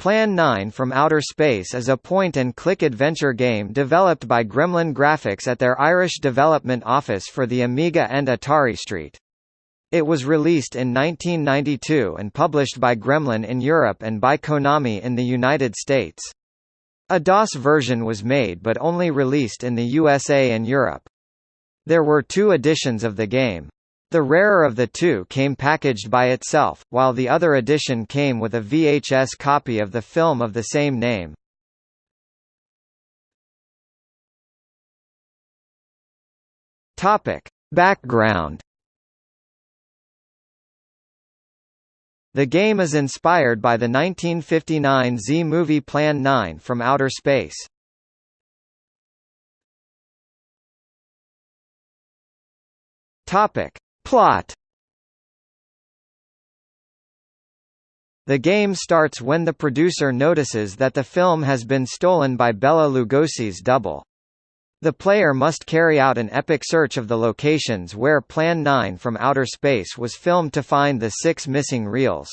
Plan 9 from Outer Space is a point-and-click adventure game developed by Gremlin Graphics at their Irish development office for the Amiga and Atari ST. It was released in 1992 and published by Gremlin in Europe and by Konami in the United States. A DOS version was made but only released in the USA and Europe. There were two editions of the game. The rarer of the two came packaged by itself, while the other edition came with a VHS copy of the film of the same name. Topic. Background The game is inspired by the 1959 Z-movie Plan 9 from Outer Space. Topic. Plot The game starts when the producer notices that the film has been stolen by Bela Lugosi's double. The player must carry out an epic search of the locations where Plan 9 from Outer Space was filmed to find the six missing reels.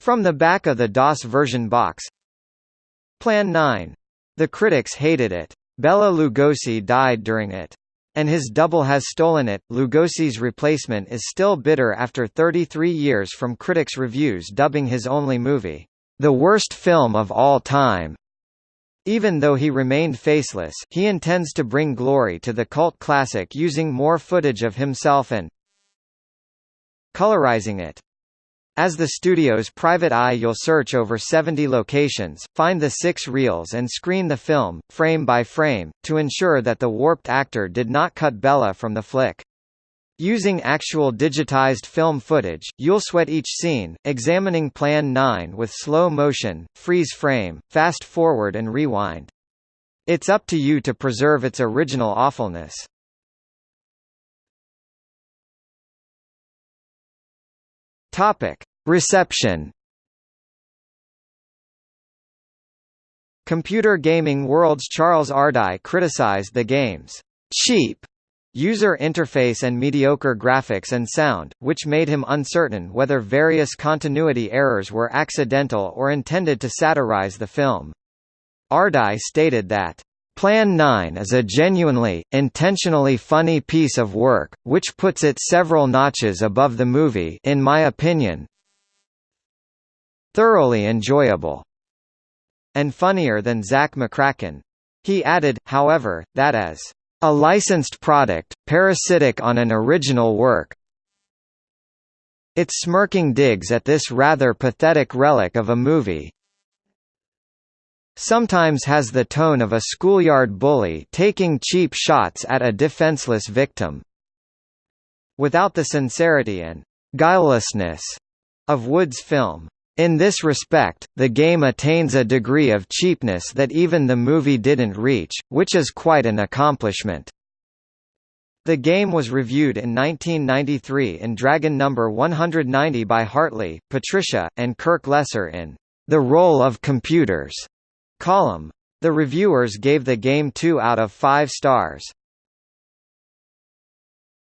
From the back of the DOS version box Plan 9. The critics hated it. Bela Lugosi died during it and his double has stolen it. Lugosi's replacement is still bitter after 33 years from critics' reviews dubbing his only movie, the worst film of all time. Even though he remained faceless, he intends to bring glory to the cult classic using more footage of himself and colorizing it. As the studio's private eye you'll search over 70 locations, find the six reels and screen the film, frame by frame, to ensure that the warped actor did not cut Bela from the flick. Using actual digitized film footage, you'll sweat each scene, examining Plan 9 with slow motion, freeze frame, fast forward and rewind. It's up to you to preserve its original awfulness. Topic: Reception. Computer Gaming World's Charles Ardai criticized the game's cheap user interface and mediocre graphics and sound, which made him uncertain whether various continuity errors were accidental or intended to satirize the film. Ardai stated that Plan 9 is a genuinely, intentionally funny piece of work, which puts it several notches above the movie in my opinion. Thoroughly enjoyable. And funnier than Zak McKracken. He added, however, that as a licensed product, parasitic on an original work, its smirking digs at this rather pathetic relic of a movie, sometimes has the tone of a schoolyard bully taking cheap shots at a defenseless victim. Without the sincerity and guilelessness of Wood's film. In this respect, the game attains a degree of cheapness that even the movie didn't reach, which is quite an accomplishment. The game was reviewed in 1993 in Dragon Number 190 by Hartley, Patricia, and Kirk Lesser in The Role of Computers column. The reviewers gave the game 2 out of 5 stars.